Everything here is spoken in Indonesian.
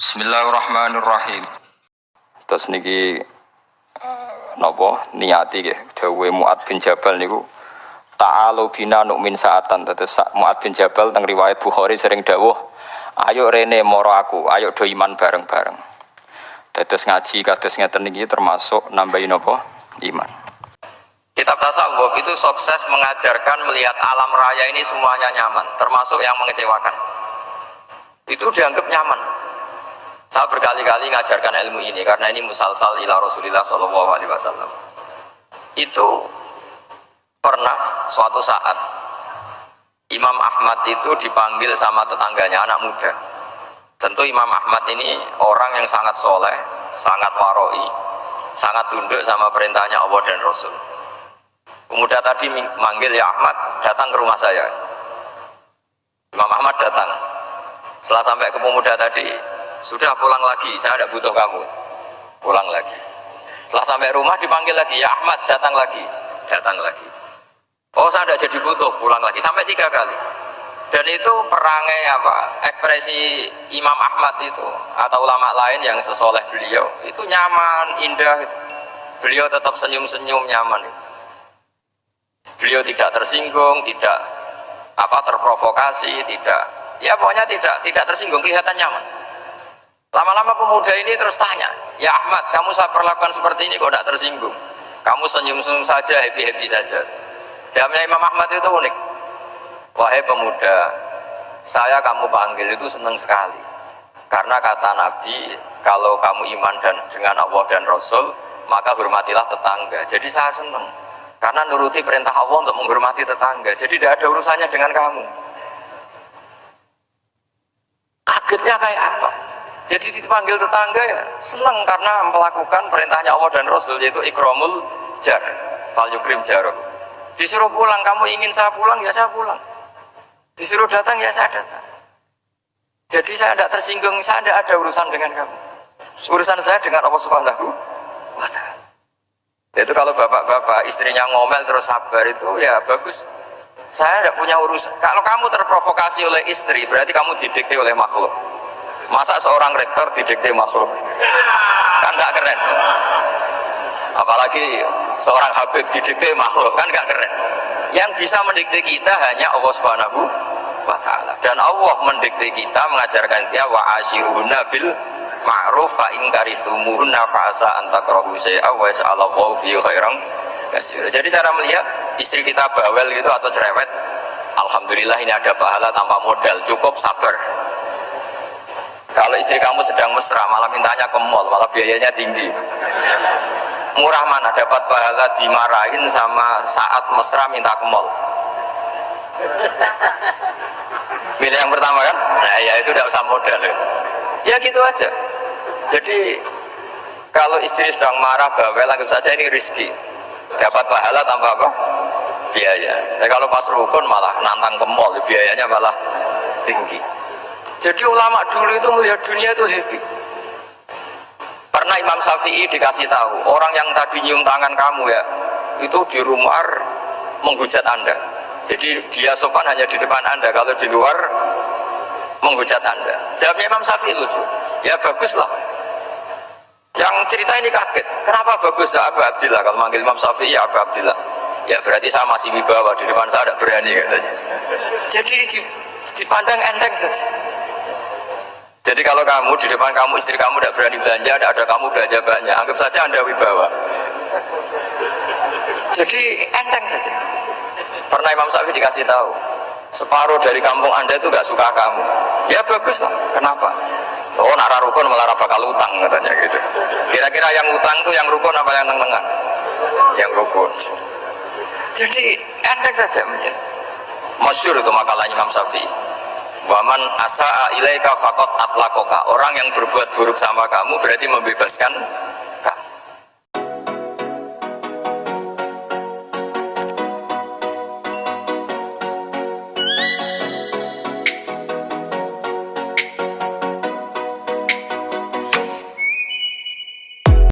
Bismillahirrahmanirrahim. Terus niki napa? Niati nggih. Dawuhe Muad bin Jabal niku ta'alu bina nu'min saatan. Terus Muad bin Jabal teng riwayat Bukhari sering dawuh ayo rene moro aku. Ayo do iman bareng-bareng. Terus ngaji kados ngeten niki termasuk nambahin napa? Iman. Kitab tasawuf itu sukses mengajarkan melihat alam raya ini semuanya nyaman, termasuk yang mengecewakan. Itu dianggap nyaman. Saya berkali-kali mengajarkan ilmu ini karena ini musalsal ila Rasulillah Shallallahu Alaihi Wasallam. Itu pernah suatu saat Imam Ahmad itu dipanggil sama tetangganya anak muda. Tentu Imam Ahmad ini orang yang sangat soleh, sangat waroi, sangat tunduk sama perintahnya Allah dan Rasul Pemuda tadi manggil ya Ahmad, datang ke rumah saya. Imam Ahmad datang. Setelah sampai ke pemuda tadi, sudah pulang lagi, saya tidak butuh kamu. Pulang lagi. Setelah sampai rumah dipanggil lagi, ya Ahmad datang lagi, datang lagi. Oh saya tidak jadi butuh, pulang lagi sampai tiga kali. Dan itu perangai apa? Ekspresi Imam Ahmad itu atau ulama lain yang sesoleh beliau itu nyaman, indah. Beliau tetap senyum-senyum nyaman. Beliau tidak tersinggung tidak apa terprovokasi tidak ya pokoknya tidak tidak tersinggung kelihatan nyaman lama-lama pemuda ini terus tanya ya Ahmad kamu saya perlakukan seperti ini kok tidak tersinggung? Kamu senyum-senyum saja happy-happy saja. Jawabnya Imam Ahmad itu unik. Wahai pemuda saya kamu panggil itu senang sekali. Karena kata Nabi kalau kamu iman dan dengan Allah dan Rasul maka hormatilah tetangga. Jadi saya senang karena nuruti perintah Allah untuk menghormati tetangga. Jadi tidak ada urusannya dengan kamu. Kagetnya kayak apa jadi dipanggil tetangga ya senang karena melakukan perintahnya Allah dan Rasul yaitu ikromul jar fal yukrim jarum. Disuruh pulang kamu ingin saya pulang? Ya saya pulang. Disuruh datang ya saya datang. Jadi saya tidak tersinggung saya tidak ada urusan dengan kamu. Urusan saya dengan Allah subhanahu wa ta'ala. Itu kalau bapak-bapak istrinya ngomel terus sabar itu ya bagus. Saya tidak punya urusan. Kalau kamu terprovokasi oleh istri berarti kamu didikte oleh makhluk masa seorang rektor didikte makhluk kan gak keren apalagi seorang habib didikte makhluk kan gak keren yang bisa mendikte kita hanya Allah subhanahu wa ta'ala dan Allah mendikte kita mengajarkan dia wa asyiruhuna bil ma'ruf fa in karihtumuhunna fa asa an takrahu syai'a wa yas'alallahu fi khairan. Jadi cara melihat istri kita bawel gitu atau cerewet, alhamdulillah ini ada pahala tanpa modal, cukup sabar. Istri kamu sedang mesra, malah mintanya ke mall, malah biayanya tinggi. Murah mana dapat pahala dimarahin sama saat mesra minta ke mall. Milih yang pertama kan? Nah ya itu tidak usah modal. Ya, ya gitu aja jadi kalau istri sedang marah bawel anggap saja ini rizki dapat pahala tanpa apa biaya nah, kalau pas rukun malah nantang ke mall biayanya malah tinggi jadi ulama dulu itu melihat dunia itu happy. Pernah Imam Syafi'i dikasih tahu orang yang tadi nyium tangan kamu ya itu di rumah menghujat anda. Jadi dia sopan hanya di depan anda kalau di luar menghujat anda. Jawabnya Imam Syafi'i lucu. Ya baguslah. Yang cerita ini kaget. Kenapa bagus? Ya Abu Abdillah. Kalau manggil Imam Syafi'i ya Abu Abdillah. Ya berarti saya masih wibawa di depan saya ada berani katanya. Jadi dipandang enteng saja jadi kalau kamu di depan kamu istri kamu tidak berani belanja ada, ada kamu belanja banyak anggap saja anda wibawa. Jadi enteng saja. Pernah Imam Syafi'i dikasih tahu separuh dari kampung anda itu gak suka kamu. Ya bagus lah. Kenapa? Oh nak rukun malah bakal utang katanya gitu. Kira-kira yang utang tuh yang rukun apa yang nengan yang rukun. Jadi endek saja. Masyur itu makalahnya Imam Syafi'i waman asa'a ilaika fakot atlakoka. Orang yang berbuat buruk sama kamu berarti membebaskan